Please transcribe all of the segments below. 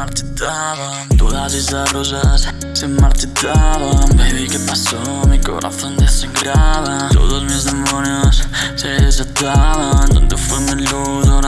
marchitaban Todas esas rosas se marchitaban Baby, ¿qué pasó? Mi corazón desangraba Todos mis demonios se desataban ¿Dónde fue mi luz?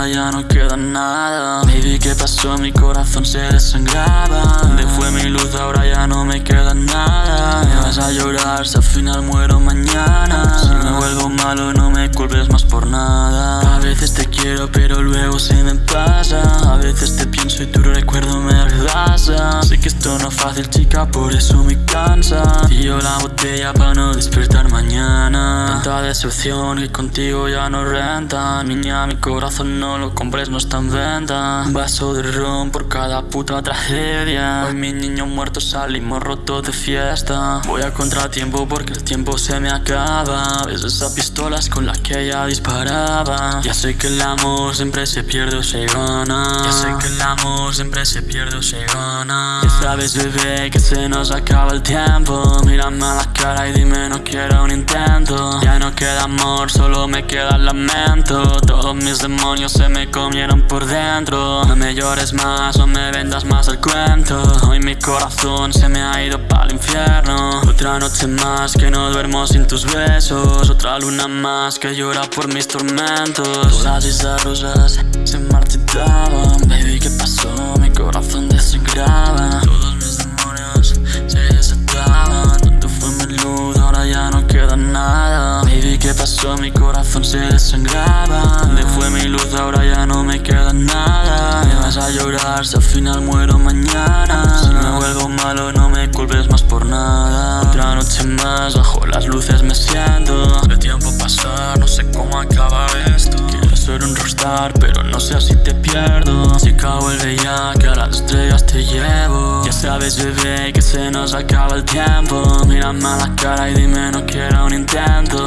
Ya no queda nada. Baby, ¿qué pasó? Mi corazón se desangraba. ¿Dónde fue mi luz? Ahora ya no me queda nada. Me vas a llorar si al final muero mañana. Si me vuelvo malo no me culpes más por nada. A veces te quiero pero luego se me pasa. A veces te pienso y tu recuerdo me arrasa. Sé que esto no es fácil chica por eso me cansa. Tío la botella para no despertar mañana. Tanta decepción que contigo ya no renta. Niña mi corazón no lo compres no está en venta. Vaso de ron por cada puta tragedia. Hoy mi niño muerto salimos rotos de fiesta. Voy a contratiempo porque el tiempo se me acaba. Ves esas pistolas con las que ella disparaba. Ya sé que el amor siempre se pierde o se gana. Ya sé que el amor siempre se pierde o se gana. Ya sabes bebé que se nos acaba el tiempo. Mírame a la cara y dime no quiero un intento. Ya no queda amor, solo me queda lamento. Todos mis demonios se me comieron por dentro No me llores más, no me vendas más el cuento Hoy mi corazón se me ha ido para el infierno Otra noche más que no duermo sin tus besos Otra luna más que llora por mis tormentos Todas esas rosas se marchitaban Baby, ¿qué pasó? Mi corazón desangraba Todos mis demonios se desataban ¿Dónde fue mi luz? Ahora ya no queda nada Baby, ¿qué pasó? Mi corazón se desangraba ¿Dónde fue mi luz? Ahora ya no me queda nada. Me vas a llorar si al final muero mañana. Si me vuelvo malo no me culpes más por nada. Otra noche más bajo las luces me siento. El tiempo pasar, no sé cómo acaba esto. Quiero ser un rockstar pero no sé si te pierdo. Chica vuelve ya que a las estrellas te llevo. Ya sabes bebé que se nos acaba el tiempo. Mírame a la cara y dime no quiero un intento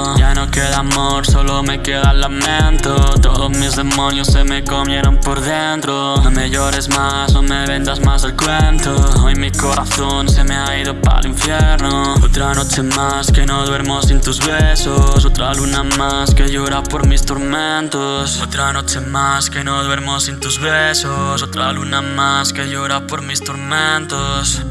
queda amor, solo me queda lamento. Todos mis demonios se me comieron por dentro. No me llores más, no me vendas más el cuento. Hoy mi corazón se me ha ido para el infierno. Otra noche más que no duermo sin tus besos. Otra luna más que llora por mis tormentos. Otra noche más que no duermo sin tus besos. Otra luna más que llora por mis tormentos